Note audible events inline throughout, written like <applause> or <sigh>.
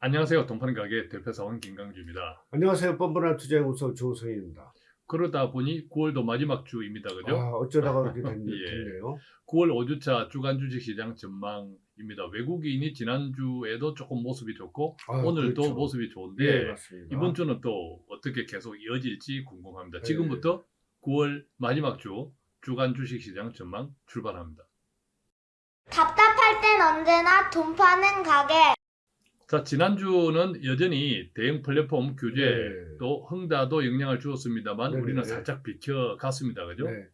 안녕하세요. 돈파는 가게 대표사원 김강주입니다. 안녕하세요. 뻔뻔한 투자연구소 조성입니다. 그러다 보니 9월도 마지막 주입니다. 그죠? 아, 어쩌다가 그렇게 <laughs> 됐, 예. 됐네요. 9월 5주차 주간 주식시장 전망입니다. 외국인이 지난주에도 조금 모습이 좋고 아, 오늘도 그렇죠. 모습이 좋은데 예. 이번 주는 또 어떻게 계속 이어질지 궁금합니다. 네. 지금부터 9월 마지막 주 주간 주식시장 전망 출발합니다. 답답할 땐 언제나 돈 파는 가게. 자 지난주는 여전히 대형 플랫폼 규제 네. 또 흥다도 영향을 주었습니다만 네네. 우리는 살짝 비켜갔습니다. 그죠? 네.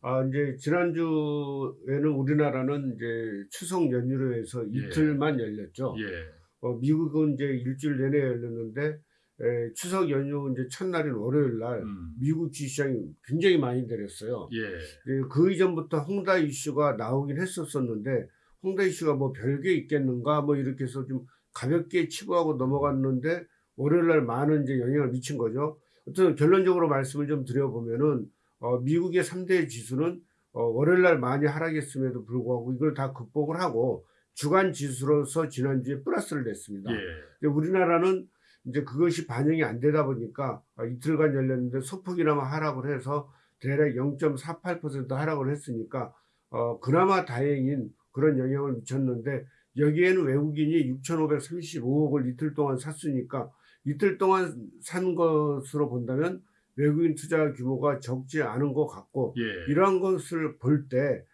아, 이제 지난주에는 우리나라는 이제 추석 연휴로 해서 예. 이틀만 열렸죠. 예. 어, 미국은 이제 일주일 내내 열렸는데 에, 추석 연휴 이제 첫날인 월요일 날 음. 미국 주시장이 굉장히 많이 내렸어요. 예. 예, 그 이전부터 홍다 이슈가 나오긴 했었었는데 홍다 이슈가 뭐 별게 있겠는가 뭐 이렇게 해서 좀 가볍게 치부하고 넘어갔는데 월요일 날 많은 이제 영향을 미친 거죠. 어쨌든 결론적으로 말씀을 좀 드려보면은 어, 미국의 3대 지수는 어, 월요일 날 많이 하락했음에도 불구하고 이걸 다 극복을 하고 주간 지수로서 지난주에 플러스를 냈습니다. 예. 우리나라는 이제 그것이 반영이 안 되다 보니까 아, 이틀간 열렸는데 소폭이나마 하락을 해서 대략 0.48% 하락을 했으니까 어, 그나마 다행인 그런 영향을 미쳤는데 여기에는 외국인이 6,535억을 이틀 동안 샀으니까 이틀 동안 산 것으로 본다면 외국인 투자 규모가 적지 않은 것 같고 예. 이러한 것을 볼 때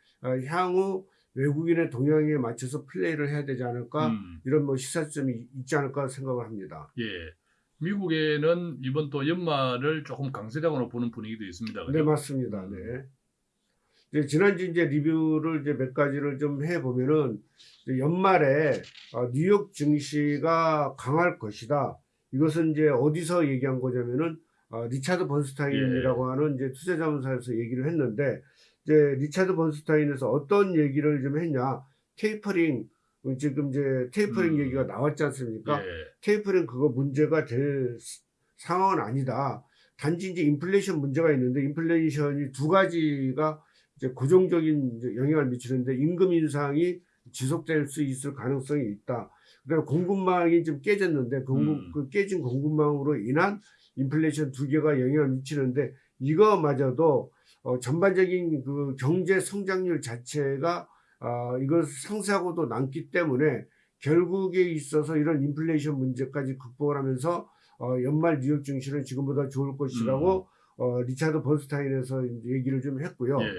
향후 외국인의 동향에 맞춰서 플레이를 해야 되지 않을까 음. 이런 뭐 시사점이 있지 않을까 생각을 합니다. 예. 미국에는 이번 또 연말을 조금 강세장으로 보는 분위기도 있습니다. 그죠? 네 맞습니다. 네. 이제 지난주 이제 리뷰를 이제 몇 가지를 좀 해 보면은 연말에 어, 뉴욕 증시가 강할 것이다. 이것은 이제 어디서 얘기한 거냐면은 어, 리차드 번스타인이라고 예. 하는 이제 투자자문사에서 얘기를 했는데 이제 리차드 번스타인에서 어떤 얘기를 좀 했냐 테이퍼링 어, 지금 이제 테이퍼링 음. 얘기가 나왔지 않습니까? 예. 테이퍼링은 그거 문제가 될 스- 상황은 아니다. 단지 이제 인플레이션 문제가 있는데 인플레이션이 두 가지가 이제 고정적인 이제 영향을 미치는데 임금 인상이 지속될 수 있을 가능성이 있다. 그다음에 공급망이 좀 깨졌는데 공급 음. 그 깨진 공급망으로 인한 인플레이션 두 개가 영향을 미치는데 이거마저도 어, 전반적인 그 경제 성장률 자체가 아, 이걸 상쇄하고도 남기 때문에 결국에 있어서 이런 인플레이션 문제까지 극복을 하면서 어, 연말 뉴욕 증시는 지금보다 좋을 것이라고 어, 리차드 번스타인에서 이제 얘기를 좀 했고요. 예.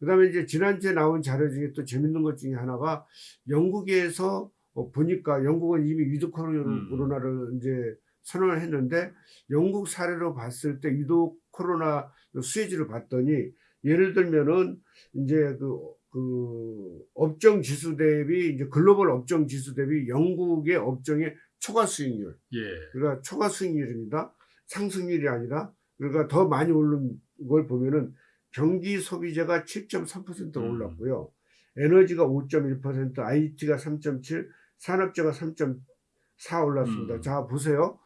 그 다음에 이제 지난주에 나온 자료 중에 또 재밌는 것 중에 하나가 영국에서 어, 보니까 영국은 이미 위드 음. 코로나를 이제 선언을 했는데 영국 사례로 봤을 때 위드 코로나 수혜지를 봤더니 예를 들면은 이제 그, 그 업종 지수 대비 이제 글로벌 업종 지수 대비 영국의 업종의 초과 수익률 예. 그러니까 초과 수익률입니다. 상승률이 아니라 그러니까 더 많이 오른 걸 보면은 경기 소비재가 7.3% 음. 올랐고요. 에너지가 5.1%, IT가 3.7, 산업재가 3.4 올랐습니다. 음. 자 보세요.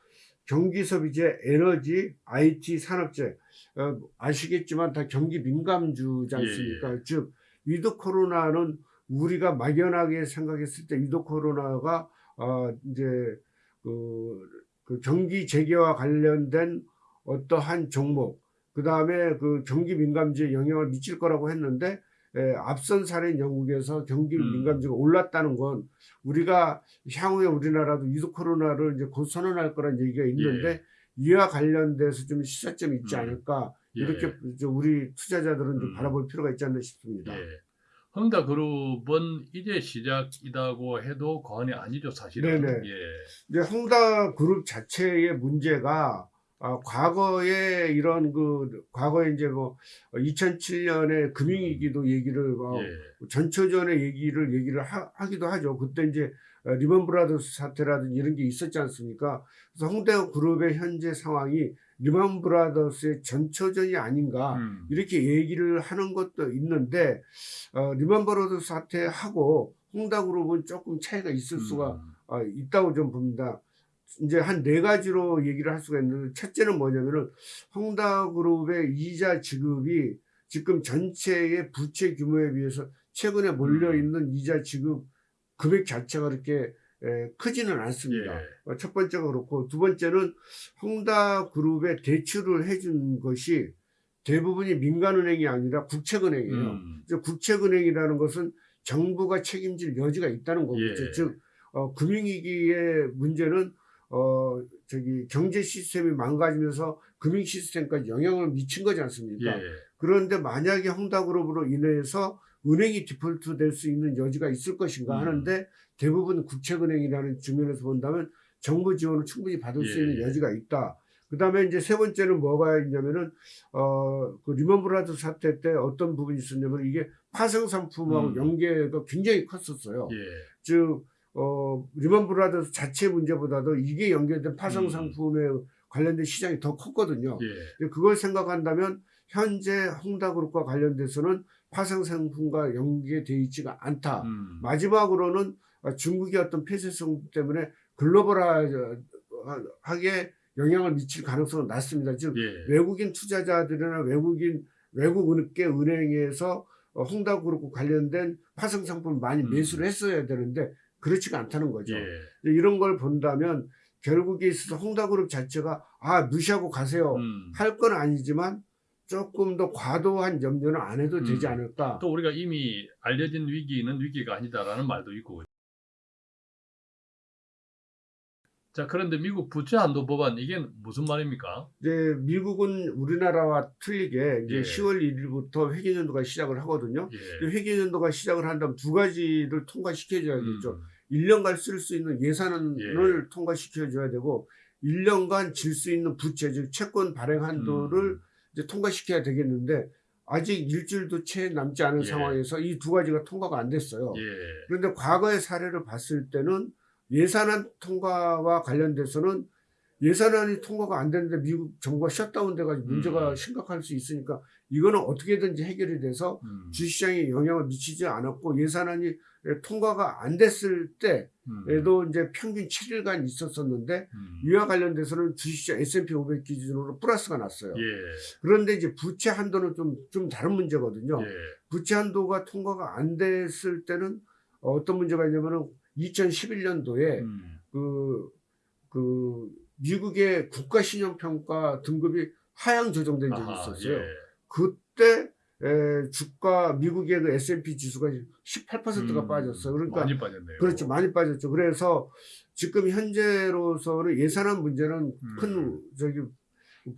경기 소비재, 에너지, IT, 산업재 어, 아시겠지만 다 경기 민감주지 않습니까? 예, 즉 위드 코로나는 우리가 막연하게 생각했을 때 위드 코로나가 어, 이제 그, 그 경기 재개와 관련된 어떠한 종목, 그 다음에 그 경기 민감주에 영향을 미칠 거라고 했는데, 에, 앞선 사례인 영국에서 경기 음. 민감주가 올랐다는 건 우리가 향후에 우리나라도 with 코로나를 이제 곧 선언할 거란 얘기가 있는데, 이와 관련돼서 좀 시사점이 있지 음. 않을까, 예. 이렇게 저 우리 투자자들은 좀 음. 바라볼 필요가 있지 않나 싶습니다. 예. 헝다그룹은 이제 시작이라고 해도 과언이 아니죠, 사실은. 네네. 예. 이제 헝다 그룹 자체의 문제가 아, 과거에 이런 그 과거에 이제 뭐 2007년에 금융위기도 얘기를 뭐 예. 전초전의 얘기를 얘기를 하, 기도 하죠. 그때 이제 어, Lehman Brothers 사태라든지 이런 게 있었지 않습니까? 그래서 헝다 그룹의 현재 상황이 Lehman Brothers의 전초전이 아닌가 음. 이렇게 얘기를 하는 것도 있는데 어, Lehman Brothers 사태하고 헝다 그룹은 조금 차이가 있을 수가 음. 아, 있다고 좀 봅니다. 이제 한 네 가지로 얘기를 할 수가 있는데 첫째는 뭐냐면은 헝다그룹의 이자 지급이 지금 전체의 부채 규모에 비해서 최근에 몰려 있는 이자 지급 금액 자체가 그렇게 에, 크지는 않습니다. 예. 어, 첫 번째가 그렇고 두 번째는 홍다그룹에 대출을 해준 것이 대부분이 민간은행이 아니라 국책은행이에요. 음. 국책은행이라는 것은 정부가 책임질 여지가 있다는 거겠죠. 예. 즉 어, 금융위기의 문제는 어, 저기 경제 시스템이 망가지면서 금융 시스템까지 영향을 미친 거지 않습니까? 예. 그런데 만약에 헝다그룹으로 인해서 은행이 디폴트 될 수 있는 여지가 있을 것인가 음. 하는데 대부분 국책은행이라는 측면에서 본다면 정부 지원을 충분히 받을 수 예, 있는 예. 여지가 있다. 그 다음에 이제 세 번째는 뭐가 있냐면은, 어, 그 Lehman Brother 사태 때 어떤 부분이 있었냐면 이게 파생 상품하고 음. 연계가 굉장히 컸었어요. 예. 즉, 어, Lehman Brothers 자체 문제보다도 이게 연결된 파생 음. 상품에 관련된 시장이 더 컸거든요. 예. 그걸 생각한다면 현재 홍다그룹과 관련돼서는 파생 상품과 연계되어 있지가 않다. 음. 마지막으로는 중국의 어떤 폐쇄성 때문에 글로벌하게 영향을 미칠 가능성은 낮습니다. 즉 예. 외국인 투자자들이나 외국인 외국계 은행에서 어, 홍다그룹과 관련된 파생 상품을 많이 음. 매수를 했어야 되는데 그렇지가 않다는 거죠. 예. 이런 걸 본다면 결국에 있어서 홍다그룹 자체가 아 무시하고 가세요 음. 할건 아니지만 조금 더 과도한 염려는 안 해도 되지 음. 않을까. 또 우리가 이미 알려진 위기는 위기가 아니다라는 말도 있고. 자, 그런데 미국 부채 한도 법안 이게 무슨 말입니까? 이제 미국은 우리나라와 틀리게 이제 예. 10월 1일부터 회계 연도가 시작을 하거든요. 예. 회계 연도가 시작을 한다면 두 가지를 통과시켜줘야겠죠. 음. 1년간 쓸 수 있는 예산을 예. 통과시켜줘야 되고 1년간 질 수 있는 부채 즉 채권 발행 한도를 음. 이제 통과시켜야 되겠는데 아직 일주일도 채 남지 않은 예. 상황에서 이 두 가지가 통과가 안 됐어요. 예. 그런데 과거의 사례를 봤을 때는 예산안 통과와 관련돼서는 예산안이 통과가 안 되는데 미국 정부가 셧다운 돼가지고 문제가 음. 심각할 수 있으니까 이거는 어떻게든지 해결이 돼서 음. 주시장에 영향을 미치지 않았고 예산안이 통과가 안 됐을 때에도 음. 이제 평균 7일간 있었었는데 음. 이와 관련돼서는 주식시장 S&P 500 기준으로 플러스가 났어요. 예. 그런데 이제 부채 한도는 좀, 좀 다른 문제거든요. 예. 부채 한도가 통과가 안 됐을 때는 어떤 문제가 있냐면은 2011년도에 음. 그, 그 미국의 국가신용평가 등급이 하향 조정된 적이 아하, 있었어요. 예. 그때 에, 주가 미국의 그 S&P 지수가 18%가 음, 빠졌어요. 그러니까 많이 빠졌네요. 그렇죠. 많이 빠졌죠. 그래서 지금 현재로서는 예산안 문제는 큰 음. 저기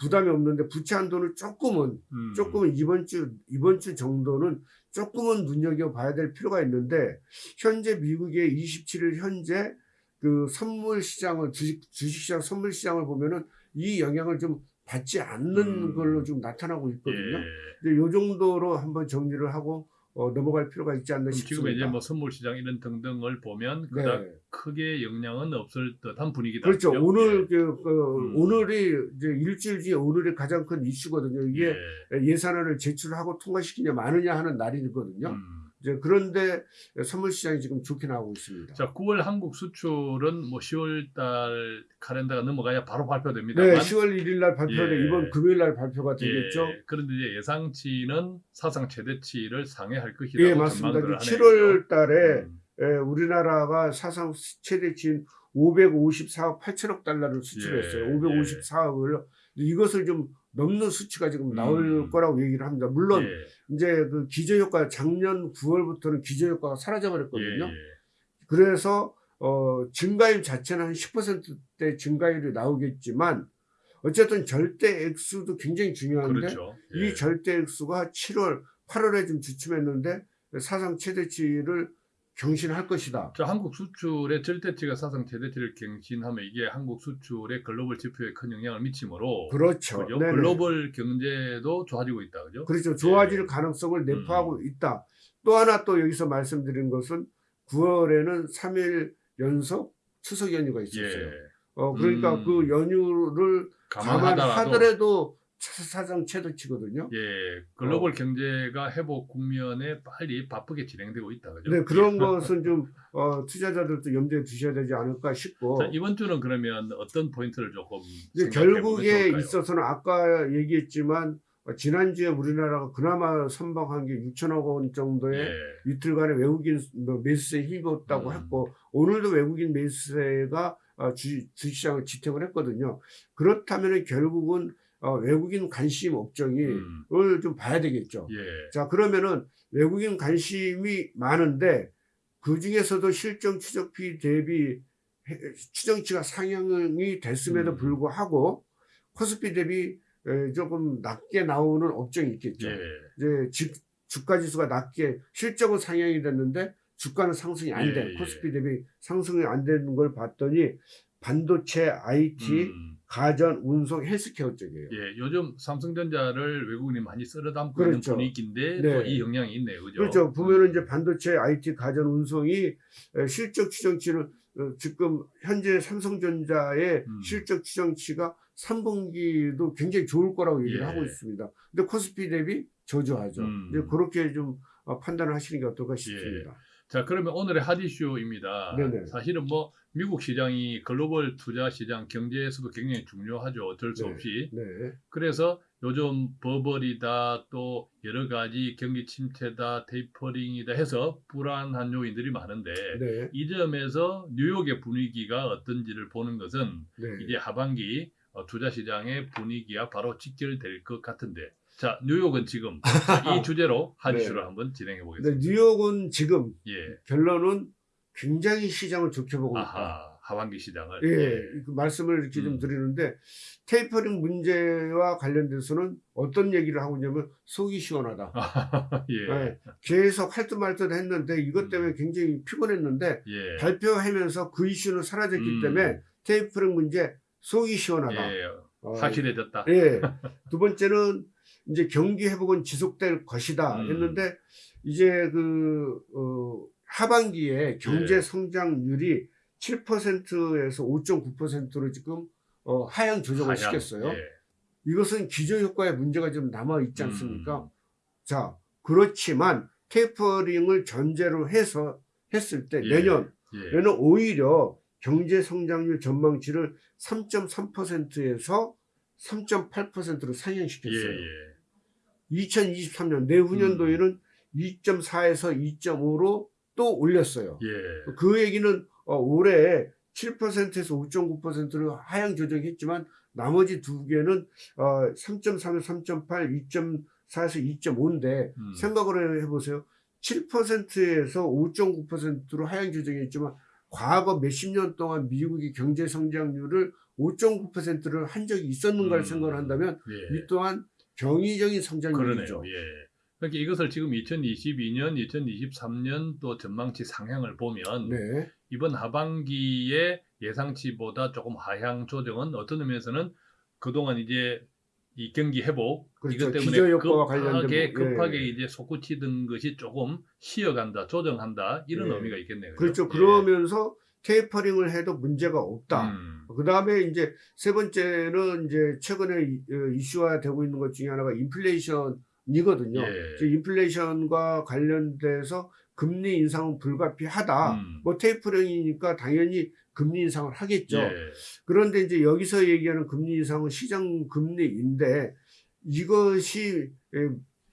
부담이 없는데 부채 한도는 조금은 음. 조금은 이번 주 이번 주 정도는 조금은 눈여겨 봐야 될 필요가 있는데 현재 미국의 27일 현재 그 선물 시장을 주식 주식 시장 선물 시장을 보면은 이 영향을 좀 받지 않는 음. 걸로 좀 나타나고 있거든요. 예. 이제 요 정도로 한번 정리를 하고 어, 넘어갈 필요가 있지 않나 그럼 지금 싶습니다. 이제 뭐 선물 시장 이런 등등을 보면 네. 그닥 크게 영향은 없을 듯한 분위기다. 그렇죠. 그죠? 오늘 예. 그, 그 음. 오늘이 이제 일주일 뒤에 오늘이 가장 큰 이슈거든요. 이게 예. 예산안을 제출하고 통과시키냐 마느냐 하는 날이거든요. 음. 이제 그런데 선물 시장이 지금 좋게 나오고 있습니다. 자, 9월 한국 수출은 뭐 10월 달 카렌다가 넘어가야 바로 발표됩니다. 네, 10월 1일 날 발표돼 예. 이번 금요일 날 발표가 되겠죠. 예, 그런데 이제 예상치는 사상 최대치를 상회할 것이라고 예, 맞습니다. 전망들을 하네요. 7월 달에 음. 예, 우리나라가 사상 최대치인 554억 8천억 달러를 수출했어요. 예, 554억을 이것을 좀 넘는 수치가 지금 나올 음. 거라고 얘기를 합니다. 물론 예, 이제 그 기저효과 작년 9월부터는 기저효과가 사라져 버렸거든요. 예, 예. 그래서 어, 증가율 자체는 한 10%대 증가율이 나오겠지만 어쨌든 절대 액수도 굉장히 중요한데 그렇죠. 이 절대 액수가 7월, 8월에 좀 주춤했는데 사상 최대치를 경신할 것이다. 자, 한국 수출의 절대치가 사상 최대치를 갱신하면 이게 한국 수출의 글로벌 지표에 큰 영향을 미치므로 그렇죠. 그죠? 글로벌 경제도 좋아지고 있다. 그죠? 그렇죠. 좋아질 예. 음. 가능성을 내포하고 있다. 또 하나 또 여기서 말씀드린 것은 9월에는 3일 연속 추석 연휴가 있었어요. 예. 어, 그러니까 음. 그 연휴를 감안하더라도 사상 최대치거든요. 예, 어. 글로벌 경제가 회복 국면에 빨리 바쁘게 진행되고 있다. 그죠? 네, 그런 예. 것은 좀 <laughs> 어, 투자자들도 염두에 두셔야 되지 않을까 싶고 자, 이번 주는 그러면 어떤 포인트를 조금 이제 결국에? 있어서는 아까 얘기했지만 어, 지난주에 우리나라가 그나마 선방한 게 6천억 원 정도의 예. 이틀간의 외국인 뭐 매수세에 힘입었다고 음. 했고 오늘도 외국인 매수세가 어, 주, 주시장을 지탱을 했거든요. 그렇다면 결국은 어, 외국인 관심 업종이 음. 을좀 봐야 되겠죠. 예. 자 그러면은 외국인 관심이 많은데 그 중에서도 실정 추적비 대비 해- 추정치가 상향이 됐음에도 음. 불구하고 코스피 대비 에, 조금 낮게 나오는 업종이 있겠죠. 예. 이제 주, 주가 지수가 낮게 실적은 상향이 됐는데 주가는 상승이 안 예, 돼. 예. 코스피 대비 상승이 안 되는 걸 봤더니 반도체, IT, 음. 가전, 운송, 헬스케어 쪽이에요. 예, 요즘 삼성전자를 외국인이 많이 쓸어 담고 그렇죠. 있는 분위기인데 네. 또이 영향이 있네요, 그죠? 그렇죠. 보면은 음. 이제 반도체, IT, 가전, 운송이 에, 실적 추정치는 어, 지금 현재 삼성전자의 음. 실적 추정치가 3분기도 굉장히 좋을 거라고 얘기를 예. 하고 있습니다. 근데 코스피 대비 저조하죠. 음. 이제 그렇게 좀 어, 판단을 하시는 게 어떨까 싶습니다. 자, 그러면 오늘의 핫 이슈입니다. 네네. 사실은 뭐 미국 시장이 글로벌 투자 시장 경제에서도 굉장히 중요하죠. 어쩔 수 네. 없이. 네. 그래서 요즘 버벌이다 또 여러 가지 경기 침체다 테이퍼링이다 해서 불안한 요인들이 많은데 네. 이 점에서 뉴욕의 분위기가 어떤지를 보는 것은 네. 이제 하반기 어, 투자 시장의 분위기와 바로 직결될 것 같은데 자 뉴욕은 지금 이 <laughs> 주제로 한 네. 한번 진행해 보겠습니다. 뉴욕은 지금 예, 결론은 굉장히 시장을 좋게 보고 있다. 하반기 시장을 예, 그 말씀을 이렇게 좀 음. 드리는데 테이퍼링 문제와 관련돼서는 어떤 얘기를 하고 있냐면 속이 시원하다. <laughs> 예, 예, 계속 할 듯 말 듯 했는데 이것 음. 때문에 굉장히 피곤했는데 예, 발표하면서 그 이슈는 사라졌기 음. 때문에 테이퍼링 문제 속이 시원하다. 예, 어, 확실해졌다. 예. <laughs> 두 번째는 이제 경기 회복은 지속될 것이다 음. 했는데 이제 그 어, 하반기에 경제 예. 성장률이 7%에서 5.9%로 지금 어, 하향 조정을 하향, 시켰어요. 예. 이것은 기저 효과의 문제가 좀 남아 있지 않습니까? 음. 자, 그렇지만 테이퍼링을 전제로 해서 했을 때 예. 내년 예. 내년 오히려 경제 성장률 전망치를 3.3%에서 3.8%로 예, 상향시켰어요. 예. 2023년 내후년도에는 2.4에서 2.5로 또 올렸어요. 예. 그 얘기는 어, 올해 7%에서 5.9%로 하향 조정했지만 나머지 두 개는 어, 3.3에서 3.8, 2.4에서 2.5인데 음. 생각을 해보세요. 7%에서 5.9%로 하향 조정했지만 과거 몇십 년 동안 미국이 경제 성장률을 5.9%를 한 적이 있었는가를 음. 생각을 한다면 예. 이 또한 경이적인. 성장률이죠. 예. 그러니까 이것을 지금 2022년, 2023년 또 전망치 상향을 보면 네. 이번 하반기에 예상치보다 조금 하향 조정은 어떤 의미에서는 그동안 이제 이 경기 회복 그렇죠. 이것 때문에 관련된 급하게 부- 예. 급하게 이제 솟구치던 것이 조금 쉬어간다, 조정한다 이런 예. 의미가 있겠네요. 그렇죠. 예. 그러면서 테이퍼링을 해도 문제가 없다. 음. 그 다음에 이제 세 번째는 이제 최근에 이- 어, 이슈화되고 있는 것 중에 하나가 인플레이션 이거든요. 예. 인플레이션과 관련돼서 금리 인상은 불가피하다. 음. 뭐 테이퍼링이니까 당연히 금리 인상을 하겠죠. 예. 그런데 이제 여기서 얘기하는 금리 인상은 시장 금리인데 이것이 에,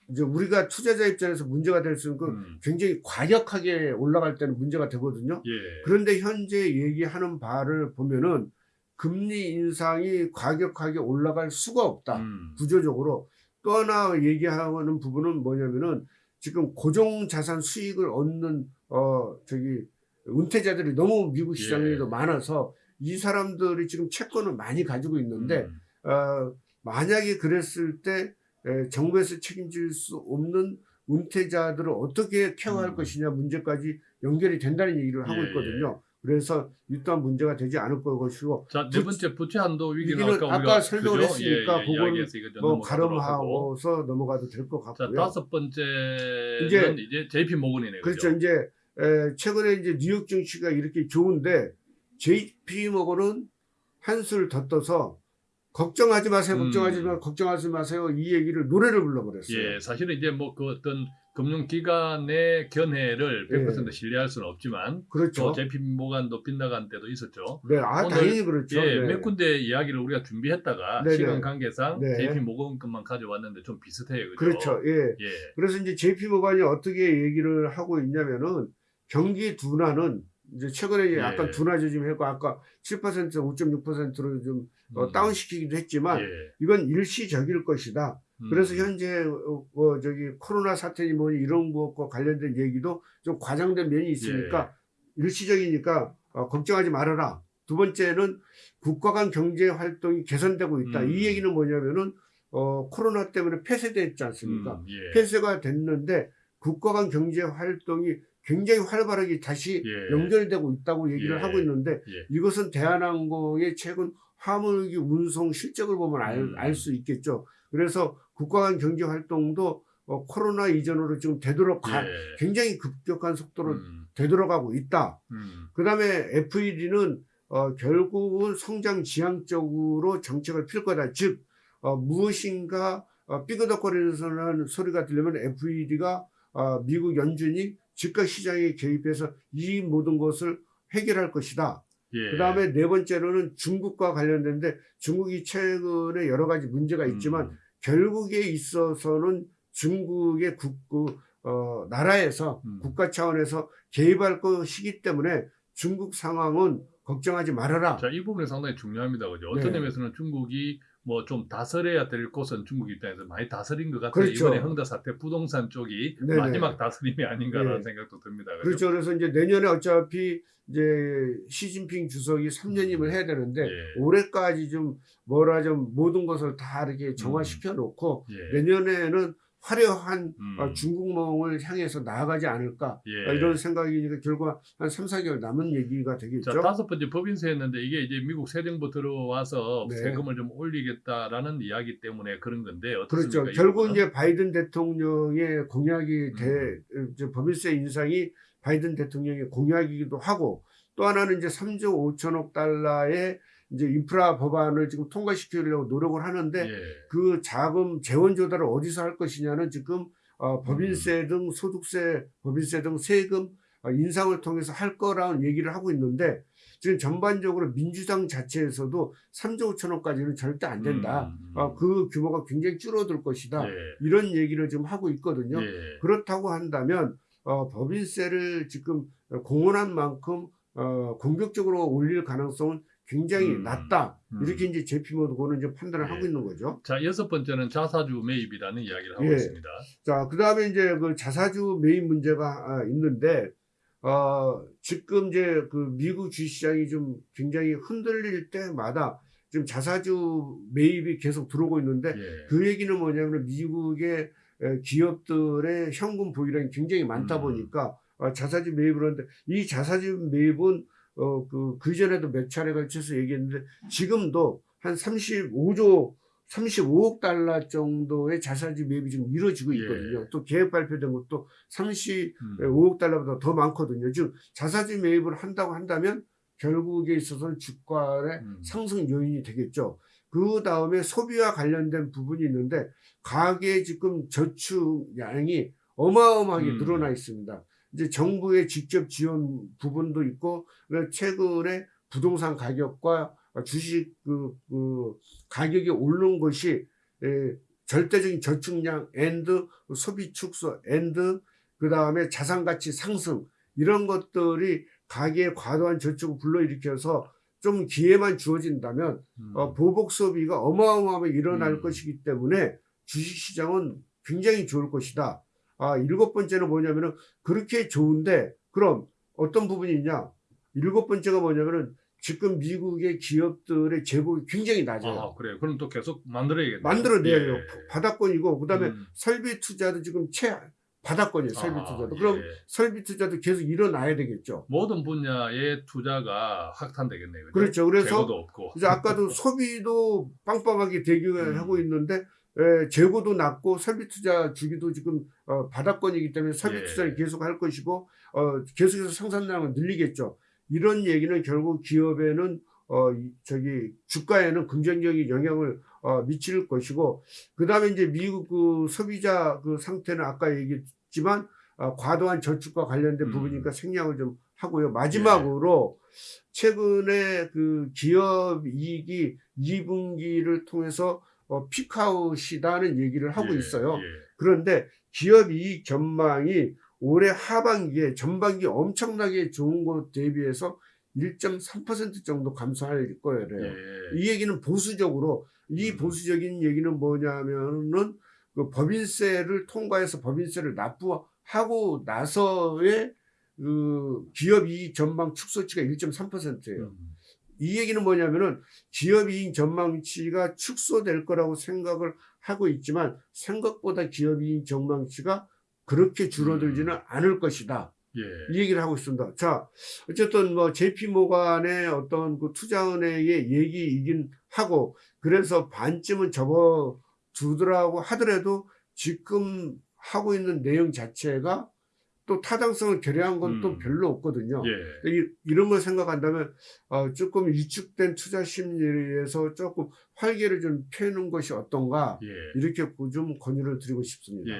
이제 우리가 투자자 입장에서 문제가 될수 있는 건 음. 굉장히 과격하게 올라갈 때는 문제가 되거든요. 예. 그런데 현재 얘기하는 바를 보면은 금리 인상이 과격하게 올라갈 수가 없다. 음. 구조적으로 또 하나 얘기하는 부분은 뭐냐면은 지금 고정 자산 수익을 얻는 어 저기 은퇴자들이 너무 미국 시장에도 예. 많아서 이 사람들이 지금 채권을 많이 가지고 있는데 음. 어 만약에 그랬을 때 에, 정부에서 책임질 수 없는 은퇴자들을 어떻게 케어할 음. 것이냐 문제까지 연결이 된다는 얘기를 하고 예, 있거든요. 그래서 이 또한 문제가 되지 않을 것이고 자, 네 부- 번째 부채 한도 위기는 위기는 아까 아까 설명을 그죠? 했으니까 예, 예, 이거 좀 뭐. 가름하고서 넘어가도 될것 자, 같고요. 다섯 번째는 이제- 이제, JP 모건이네요. 그렇죠. 이제 에, 최근에 이제 뉴욕 증시가 이렇게 좋은데 JP 모건은 한술 더 떠서 걱정하지 마세요, 걱정하지 음. 마, 걱정하지 마세요 이 얘기를 노래를 불러버렸어요. 예, 사실은 이제 뭐 그 어떤 금융기관의 견해를 100% 예. 신뢰할 수는 없지만 그렇죠. 또 JP 모간도 빗나간 때도 있었죠. 네, 아 오늘, 당연히 그렇죠. 예, 네. 몇 군데 이야기를 우리가 준비했다가 네네. 시간 관계상 네. JP 모건 것만 가져왔는데 좀 비슷해요. 그죠? 그렇죠. 예. 예. 그래서 이제 JP 모간이 어떻게 얘기를 하고 있냐면은 경기 둔화는 이제 최근에 예. 약간 둔화조 좀 했고 아까 7% 5.6%로 좀 어, 음. 다운시키기도 했지만 예. 이건 일시적일 것이다. 음. 그래서 현재 어, 어, 저기 코로나 사태니 뭐니 이런 것과 관련된 얘기도 좀 과장된 면이 있으니까 예. 일시적이니까 어, 걱정하지 말아라. 두 번째는 국가 간 경제 활동이 개선되고 있다. 음. 이 얘기는 뭐냐면은 어, 코로나 때문에 폐쇄됐지 않습니까? 음, 예. 폐쇄가 됐는데 국가 간 경제 활동이 굉장히 활발하게 다시 예. 연결되고 있다고 얘기를 예. 하고 있는데 예. 이것은 대한항공의 최근 화물기 운송 실적을 보면 음. 알수 있겠죠. 그래서 국가 간 경제 활동도 어, 코로나 이전으로 지금 되돌아 가, 예. 굉장히 급격한 속도로 음, 되돌아가고 있다. 음. 그 다음에 FED는 어, 결국은 성장 지향적으로 정책을 필 거다. 즉, 어, 무엇인가 어, 삐그덕거리는 소리가 들리면 FED가 어, 미국 연준이 집값 시장에 개입해서 이 모든 것을 해결할 것이다. 예. 그 다음에 네 번째로는 중국과 관련된데 중국이 최근에 여러 가지 문제가 있지만 음, 결국에 있어서는 중국의 국, 그, 어, 나라에서 음. 국가 차원에서 개입할 것이기 때문에 중국 상황은 걱정하지 말아라. 자, 이 부분이 상당히 중요합니다. 그죠? 어떤 네. 의미에서는 중국이 뭐 좀 다스려야 될 곳은 중국 입장에서 많이 다스린 것 같아요. 그렇죠. 이번에 흥다 사태 부동산 쪽이 네네. 마지막 다스림이 아닌가라는 네. 생각도 듭니다. 그죠? 그렇죠. 그래서 이제 내년에 어차피 이제 시진핑 주석이 3년임을 해야 되는데 예. 올해까지 좀 뭐라 좀 모든 것을 다 이렇게 정화시켜 놓고 예. 내년에는 화려한 음. 어, 중국몽을 향해서 나아가지 않을까 예. 어, 이런 생각이니까 결국 한 3, 4개월 남은 얘기가 되겠죠. 자, 다섯 번째 법인세였는데 이게 이제 미국 새 정부 들어와서 네. 세금을 좀 올리겠다라는 이야기 때문에 그런 건데 어떻습니까? 그렇죠. 이 결국 부분은? 이제 바이든 대통령의 공약이 대 음. 법인세 인상이 바이든 대통령의 공약이기도 하고 또 하나는 이제 3조 5천억 달러의 이제 인프라 법안을 지금 통과시키려고 노력을 하는데 예. 그 자금 재원 조달을 어디서 할 것이냐는 지금 어, 법인세 음. 등 소득세, 법인세 등 세금 어, 인상을 통해서 할 거라는 얘기를 하고 있는데 지금 전반적으로 민주당 자체에서도 3조 5천억까지는 절대 안 된다. 음, 음. 어, 그 규모가 굉장히 줄어들 것이다. 예. 이런 얘기를 지금 하고 있거든요. 예. 그렇다고 한다면 어, 법인세를 지금 공언한 만큼 어, 공격적으로 올릴 가능성은 굉장히 음. 낮다. 음. 이렇게 이제 제피모드고는 이제 판단을 예. 하고 있는 거죠. 자, 여섯 번째는 자사주 매입이라는 이야기를 하고 예. 있습니다. 자, 그 다음에 이제 그 자사주 매입 문제가 아, 있는데, 어, 지금 이제 그 미국 주식시장이 좀 굉장히 흔들릴 때마다 지금 자사주 매입이 계속 들어오고 있는데, 예. 그 얘기는 뭐냐면 미국의 에, 기업들의 현금 보유량이 굉장히 많다 음. 보니까 어, 자사주 매입을 하는데, 이 자사주 매입은 어, 그, 그 전에도 몇 차례 걸쳐서 얘기했는데, 지금도 한 35조 35억 달러 정도의 자사주 매입이 지금 이루어지고 있거든요. 예. 또 계획 발표된 것도 35억 음. 달러보다 더 많거든요. 즉 자사주 매입을 한다고 한다면 결국에 있어서는 주가의 음. 상승 요인이 되겠죠. 그 다음에 소비와 관련된 부분이 있는데 가계 지금 저축량이 어마어마하게 음. 늘어나 있습니다. 이제 정부의 직접 지원 부분도 있고 최근에 부동산 가격과 주식 그, 그 가격이 오르는 것이 에, 절대적인 저축량 and 소비 축소 and 그 다음에 자산 가치 상승 이런 것들이 가계의 과도한 저축을 불러일으켜서 좀 기회만 주어진다면 음. 어, 보복 소비가 어마어마하게 일어날 음. 것이기 때문에 주식 시장은 굉장히 좋을 것이다. 아, 일곱 번째는 뭐냐면은 그렇게 좋은데 그럼 어떤 부분이 있냐? 일곱 번째가 뭐냐면은 지금 미국의 기업들의 재고가 굉장히 낮아요. 아, 그래요. 그럼 또 계속 만들어야겠네요. 만들어내야 돼요. 예. 바닥권이고 그다음에 음. 설비 투자도 지금 최 바닥권이에요. 설비 아, 투자도. 예. 그럼 설비 투자도 계속 일어나야 되겠죠. 모든 분야의 투자가 확탄되겠네요. 그렇죠. 그래서 재고도 없고. 이제 아까도 소비도 빵빵하게 대기하고 음. 있는데 에, 재고도 낮고 설비 투자 주기도 지금 어, 바닥권이기 때문에 설비 예. 투자를 계속 할 것이고 어, 계속해서 생산량을 늘리겠죠. 이런 얘기는 결국 기업에는 어, 이- 저기 주가에는 긍정적인 영향을 어, 미칠 것이고 그 다음에 이제 미국 그 소비자 그 상태는 아까 얘기 있지만 어, 과도한 저축과 관련된 음. 부분이니까 생략을 좀 하고요. 마지막으로 최근에 그 기업 이익이 2분기를 통해서 어, 피크아웃이다는 얘기를 하고 예, 있어요. 예. 그런데 기업 이익 전망이 올해 하반기에 전반기 엄청나게 좋은 것 대비해서 1.3% 정도 감소할 거예요. 예. 이 얘기는 보수적으로 이 음. 보수적인 얘기는 뭐냐면은 그 법인세를 통과해서 법인세를 납부하고 나서의 그 기업 이익 전망 축소치가 1.3%예요. 음. 이 얘기는 뭐냐면은 기업 이익 전망치가 축소될 거라고 생각을 하고 있지만 생각보다 기업 이익 전망치가 그렇게 줄어들지는 음. 않을 것이다. 예. 이 얘기를 하고 있습니다. 자, 어쨌든 뭐 JP 모간의 어떤 그 투자은행의 얘기이긴 하고 그래서 반쯤은 접어 두더라고 하더라도 지금 하고 있는 내용 자체가 또 타당성을 결여한 건또 음. 별로 없거든요. 예. 이, 이런 걸 생각한다면 어, 조금 위축된 투자 심리에서 조금 활기를 좀 펴는 것이 어떤가 예. 이렇게 좀 권유를 드리고 싶습니다. 예.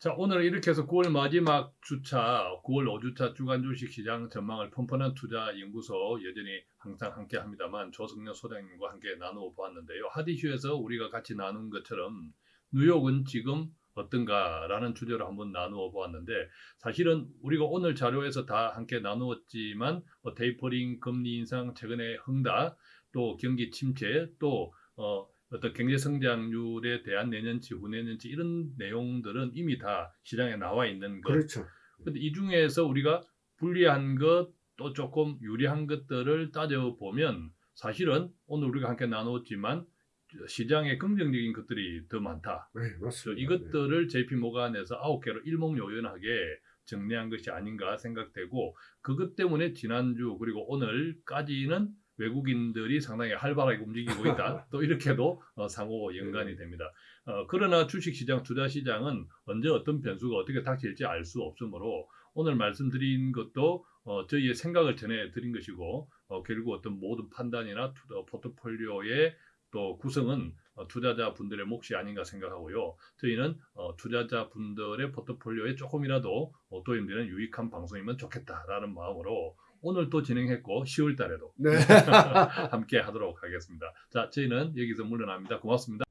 자, 오늘 이렇게 해서 9월 마지막 주차, 9월 5주차 주간 주식 시장 전망을 펀펀한 투자 연구소 여전히 항상 함께 합니다만 조승려 소장님과 함께 나누어 보았는데요. 하디슈에서 우리가 같이 나눈 것처럼 뉴욕은 지금 어떤가라는 주제로 한번 나누어 보았는데 사실은 우리가 오늘 자료에서 다 함께 나누었지만 뭐 테이퍼링, 금리 인상, 최근에 흥다, 또 경기 침체, 또 어, 어떤 경제 성장률에 대한 내년치, 후내년치 이런 내용들은 이미 다 시장에 나와 있는 것. 그렇죠. 근데 이 중에서 우리가 불리한 것, 또 조금 유리한 것들을 따져보면 사실은 오늘 우리가 함께 나누었지만 시장에 긍정적인 것들이 더 많다. 네, 맞습니다. 이것들을 JP 모간에서 아홉 개로 일목요연하게 정리한 것이 아닌가 생각되고 그것 때문에 지난주 그리고 오늘까지는 외국인들이 상당히 활발하게 움직이고 있다. <laughs> 또 이렇게도 어, 상호 연관이 됩니다. 어, 그러나 주식시장, 투자시장은 언제 어떤 변수가 어떻게 닥칠지 알 수 없으므로 오늘 말씀드린 것도 어, 저희의 생각을 전해드린 것이고 어, 결국 어떤 모든 판단이나 투, 어, 포트폴리오의 또 구성은 어, 투자자 분들의 몫이 아닌가 생각하고요. 저희는 어, 투자자 분들의 포트폴리오에 조금이라도 어, 도움되는 유익한 방송이면 좋겠다라는 마음으로 오늘 또 진행했고 10월 달에도 네. <laughs> 함께 하도록 하겠습니다. 자, 저희는 여기서 물러납니다. 고맙습니다.